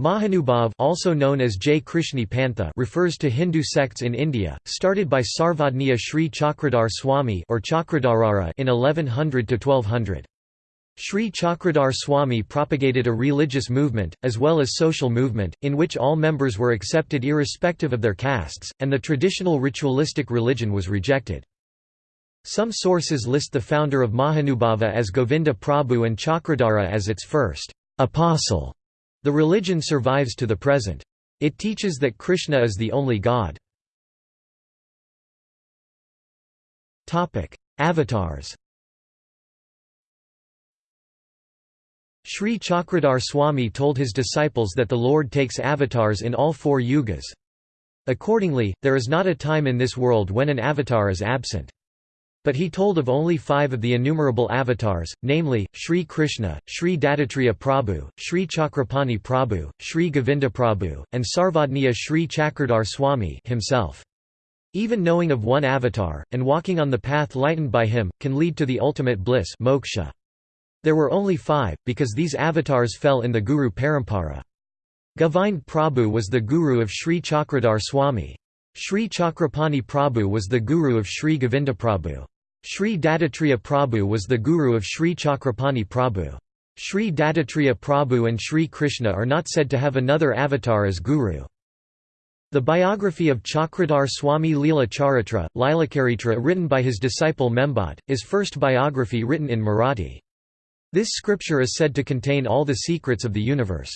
Mahanubhav also known as Jai Krishni Pantha refers to Hindu sects in India, started by Sarvadniya Sri Chakradhar Swami or Chakradharara in 1100–1200. Sri Chakradhar Swami propagated a religious movement, as well as social movement, in which all members were accepted irrespective of their castes, and the traditional ritualistic religion was rejected. Some sources list the founder of Mahanubhava as Govinda Prabhu and Chakradhara as its first apostle. The religion survives to the present. It teaches that Krishna is the only God. Avatars Sri Chakradhar Swami told his disciples that the Lord takes avatars in all four yugas. Accordingly, there is not a time in this world when an avatar is absent. But he told of only five of the innumerable avatars, namely, Sri Krishna, Sri Dattatreya Prabhu, Sri Chakrapani Prabhu, Sri Govinda Prabhu, and Sarvadniya Sri Chakradhar Swami himself. Even knowing of one avatar, and walking on the path lightened by him, can lead to the ultimate bliss moksha. There were only five, because these avatars fell in the Guru Parampara. Govind Prabhu was the guru of Sri Chakradhar Swami. Sri Chakrapani Prabhu was the guru of Sri Govinda Prabhu. Sri Dattatreya Prabhu was the guru of Sri Chakrapani Prabhu. Sri Dattatreya Prabhu and Sri Krishna are not said to have another avatar as guru. The biography of Chakradhar Swami Leela Charitra, Lilakaritra written by his disciple Membad, is first biography written in Marathi. This scripture is said to contain all the secrets of the universe.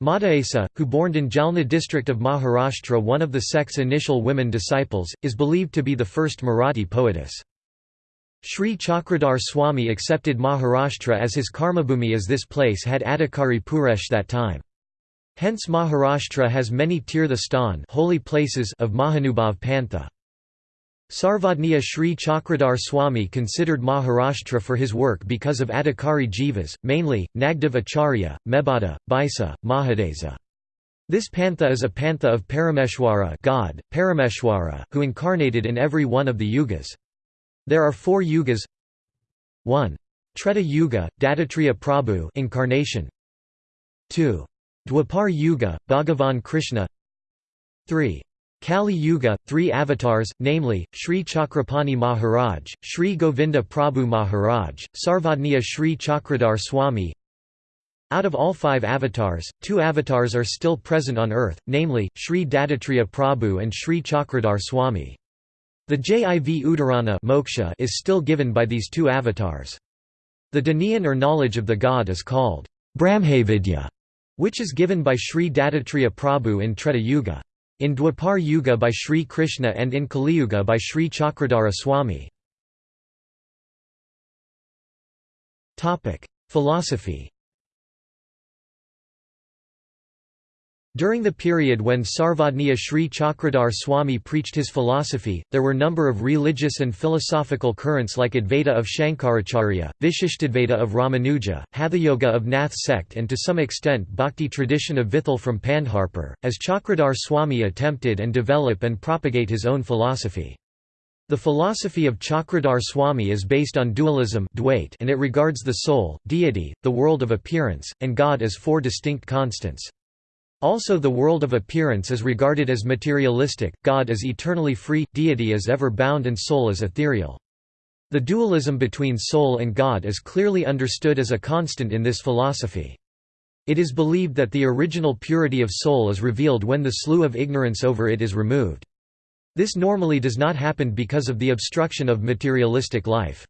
Madaesa, who born in Jalna district of Maharashtra one of the sect's initial women disciples, is believed to be the first Marathi poetess. Sri Chakradhar Swami accepted Maharashtra as his karmabhumi as this place had Adhikari Purush that time. Hence Maharashtra has many tirtha holy places of Mahanubhav Pantha. Sarvadniya Sri Chakradhar Swami considered Maharashtra for his work because of Adhikari jivas, mainly, Nagdev Acharya, Mebada, Bisa, Mahadesa. This pantha is a pantha of Parameshwara God, Parameshwara, who incarnated in every one of the yugas. There are four yugas 1. Treta Yuga, Dattatreya Prabhu incarnation. 2. Dwapar Yuga, Bhagavan Krishna 3. Kali Yuga, three avatars, namely, Sri Chakrapani Maharaj, Sri Govinda Prabhu Maharaj, Sarvadniya Sri Chakradhar Swami Out of all five avatars, two avatars are still present on earth, namely, Sri Dattatreya Prabhu and Sri Chakradhar Swami. The Jiv Udarana moksha is still given by these two avatars. The Dhaniyan or knowledge of the god is called Brahmavidya, which is given by Sri Dattatreya Prabhu in Treta Yuga. In Dwapar Yuga by Sri Krishna and in Kali Yuga by Sri Chakradhara Swami. Philosophy During the period when Sarvadniya Sri Chakradhar Swami preached his philosophy, there were number of religious and philosophical currents like Advaita of Shankaracharya, Vishishtadvaita of Ramanuja, Hathayoga of Nath sect and to some extent Bhakti tradition of Vithal from Pandharpur, as Chakradhar Swami attempted and develop and propagate his own philosophy. The philosophy of Chakradhar Swami is based on dualism and it regards the soul, deity, the world of appearance, and God as four distinct constants. Also the world of appearance is regarded as materialistic, God is eternally free, deity is ever bound and soul is ethereal. The dualism between soul and God is clearly understood as a constant in this philosophy. It is believed that the original purity of soul is revealed when the slough of ignorance over it is removed. This normally does not happen because of the obstruction of materialistic life.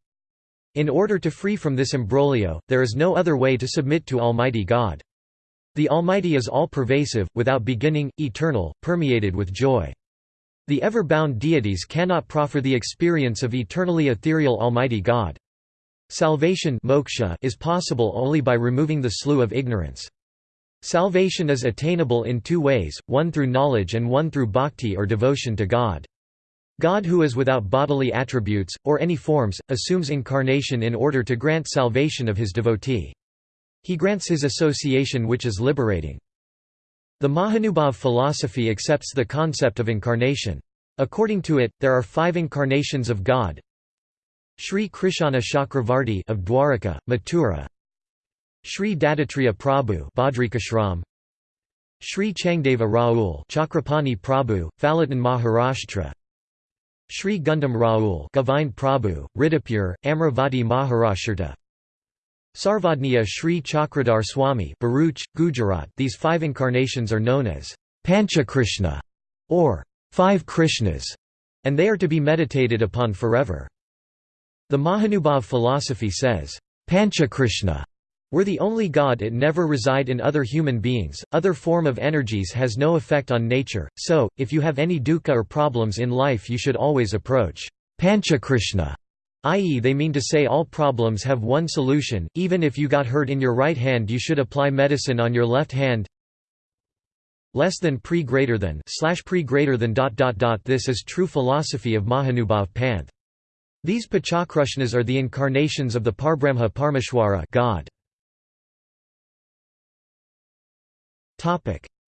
In order to free from this imbroglio, there is no other way to submit to Almighty God. The Almighty is all-pervasive, without beginning, eternal, permeated with joy. The ever-bound deities cannot proffer the experience of eternally ethereal Almighty God. Salvation moksha is possible only by removing the slough of ignorance. Salvation is attainable in two ways, one through knowledge and one through bhakti or devotion to God. God who is without bodily attributes, or any forms, assumes incarnation in order to grant salvation of his devotee. He grants his association which is liberating. The Mahanubhav philosophy accepts the concept of incarnation. According to it, there are five incarnations of God. Sri Krishna Chakravarti of Dwaraka, Mathura. Sri Dattatreya Prabhu Badrikashram, Sri Changdeva Raul Chakrapani Prabhu, Phaltan Maharashtra Sri Gundam Raul Govind Prabhu, Ridipur, Amravati Maharashtra Sarvadniya Sri Chakradhar Swami Bharuch, Gujarat. These five incarnations are known as Pancha Krishna or Five Krishnas, and they are to be meditated upon forever. The Mahanubhav philosophy says, Pancha Krishna were the only God it never reside in other human beings, other form of energies has no effect on nature, so, if you have any dukkha or problems in life you should always approach Pancha Krishna i.e. they mean to say all problems have one solution, even if you got hurt in your right hand you should apply medicine on your left hand less than pre greater than slash pre greater than dot dot dot this is true philosophy of Mahanubhav Panth. These Panchakrishnas are the incarnations of the Parbrahma Parmeshwara God.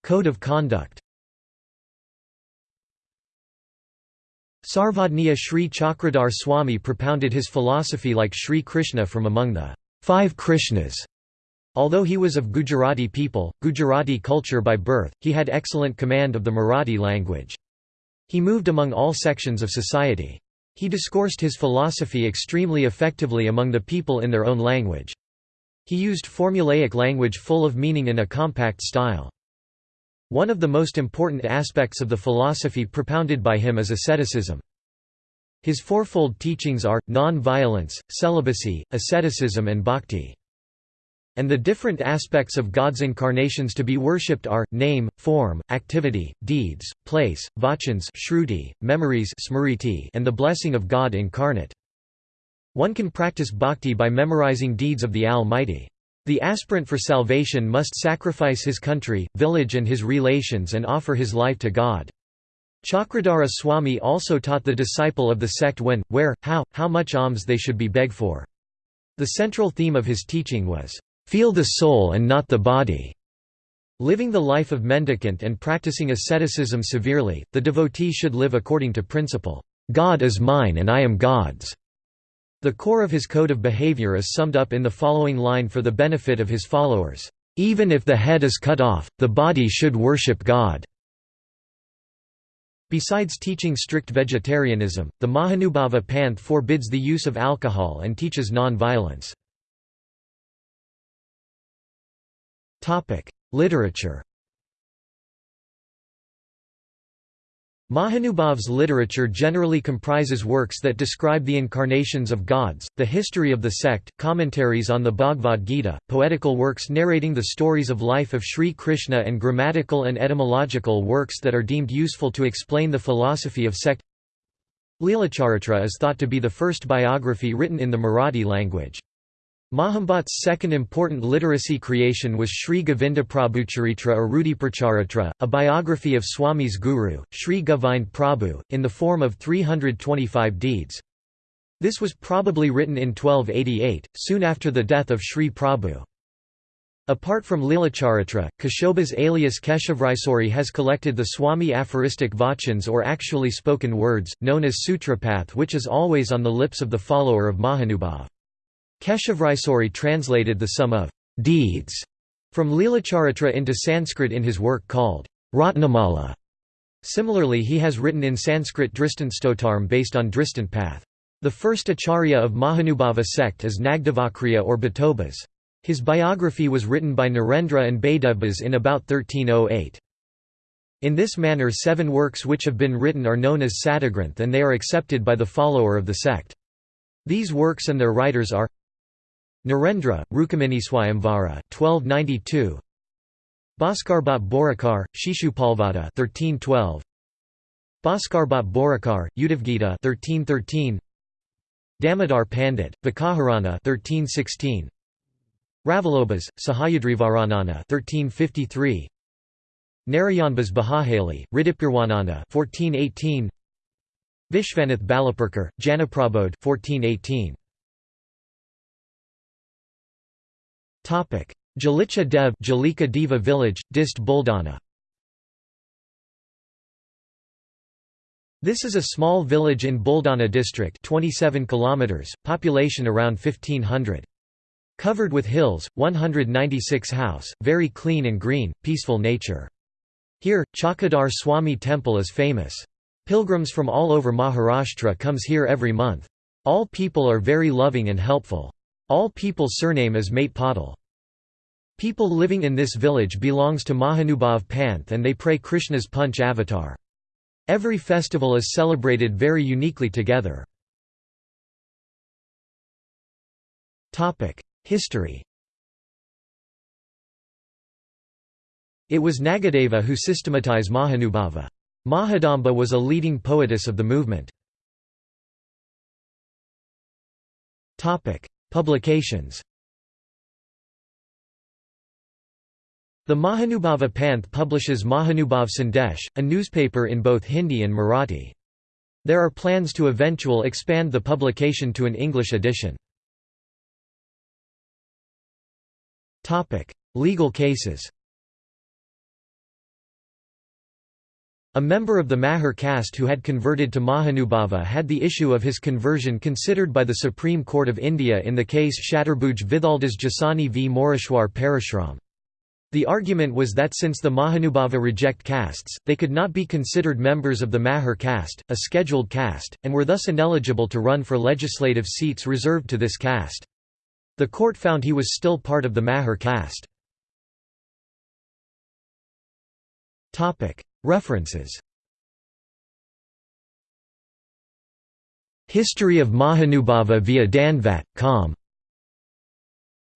Code of conduct Sarvadniya Sri Chakradhar Swami propounded his philosophy like Sri Krishna from among the five Krishnas. Although he was of Gujarati people, Gujarati culture by birth, he had excellent command of the Marathi language. He moved among all sections of society. He discoursed his philosophy extremely effectively among the people in their own language. He used formulaic language full of meaning in a compact style. One of the most important aspects of the philosophy propounded by him is asceticism. His fourfold teachings are, non-violence, celibacy, asceticism and bhakti. And the different aspects of God's incarnations to be worshipped are, name, form, activity, deeds, place, vachans shruti, memories smriti, and the blessing of God incarnate. One can practice bhakti by memorizing deeds of the Almighty. The aspirant for salvation must sacrifice his country, village and his relations and offer his life to God. Chakradhara Swami also taught the disciple of the sect when, where, how, how much alms they should be begged for. The central theme of his teaching was, "...feel the soul and not the body." Living the life of mendicant and practicing asceticism severely, the devotee should live according to principle, "...God is mine and I am God's." The core of his code of behavior is summed up in the following line for the benefit of his followers, "...even if the head is cut off, the body should worship God." Besides teaching strict vegetarianism, the Mahanubhava Panth forbids the use of alcohol and teaches non-violence. Literature Mahanubhav's literature generally comprises works that describe the incarnations of gods, the history of the sect, commentaries on the Bhagavad Gita, poetical works narrating the stories of life of Sri Krishna and grammatical and etymological works that are deemed useful to explain the philosophy of sect. Leelacharitra is thought to be the first biography written in the Marathi language. Mahambhat's second important literacy creation was Sri Govindaprabhucharitra or Rudipracharitra, a biography of Swami's guru, Sri Govind Prabhu, in the form of 325 deeds. This was probably written in 1288, soon after the death of Sri Prabhu. Apart from Leelacharitra, Keshobas alias Keshavraisori has collected the Swami aphoristic vachans or actually spoken words, known as Sutrapath which is always on the lips of the follower of Mahanubhav. Keshavraisori translated the sum of deeds from Leelacharitra into Sanskrit in his work called Ratnamala. Similarly he has written in Sanskrit Drishtantstotarm based on Path. The first acharya of Mahanubhava sect is Nagdevakriya or Bhatobas. His biography was written by Narendra and Baidebas in about 1308. In this manner seven works which have been written are known as Satagranth and they are accepted by the follower of the sect. These works and their writers are Narendra, Rukaminiswayamvara 1292 Bhaskarbhat Borakar, Shishupalvada 1312 Bhaskarbhat Borakar, Udavgita 1313 Damodar Pandit, Vakaharana 1316 Ravalobhas, Sahayadrivaranana 1353 Narayanbas Bahahali, Ridipurwanana 1418 Vishvanath Balapurkar, Janaprabodh 1418 Jalicha Dev Jalika Deva village, Dist Buldana This is a small village in Buldana district 27 km, population around 1500. Covered with hills, 196 house, very clean and green, peaceful nature. Here, Chakradhar Swami Temple is famous. Pilgrims from all over Maharashtra comes here every month. All people are very loving and helpful. All people's surname is Mate Patil. People living in this village belongs to Mahanubhav Panth and they pray Krishna's Punch avatar. Every festival is celebrated very uniquely together. History It was Nagadeva who systematized Mahanubhava. Mahadamba was a leading poetess of the movement. Publications The Mahanubhava Panth publishes Mahanubhav Sandesh, a newspaper in both Hindi and Marathi. There are plans to eventual expand the publication to an English edition. Legal cases A member of the Mahar caste who had converted to Mahanubhava had the issue of his conversion considered by the Supreme Court of India in the case Chaturbhuj Vithaldas Jasani v Moreshwar Parashram. The argument was that since the Mahanubhava reject castes, they could not be considered members of the Mahar caste, a scheduled caste, and were thus ineligible to run for legislative seats reserved to this caste. The court found he was still part of the Mahar caste. References History of Mahanubhava via Danvat, com.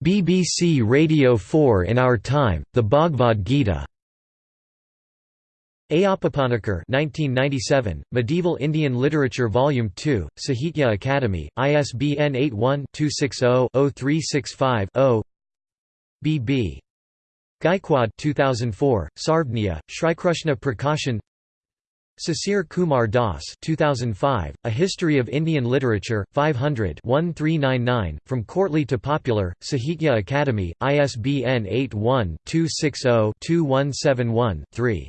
BBC Radio 4 In Our Time, The Bhagavad Gita. Ayappapanikar 1997, Medieval Indian Literature Volume 2, Sahitya Akademi, ISBN 81-260-0365-0 B.B. Gaikwad 2004, Sarvniya, Shrikrishna Prakashan Sisir Kumar Das 2005, A History of Indian Literature, 500 1399, From Courtly to Popular, Sahitya Akademi, ISBN 81-260-2171-3.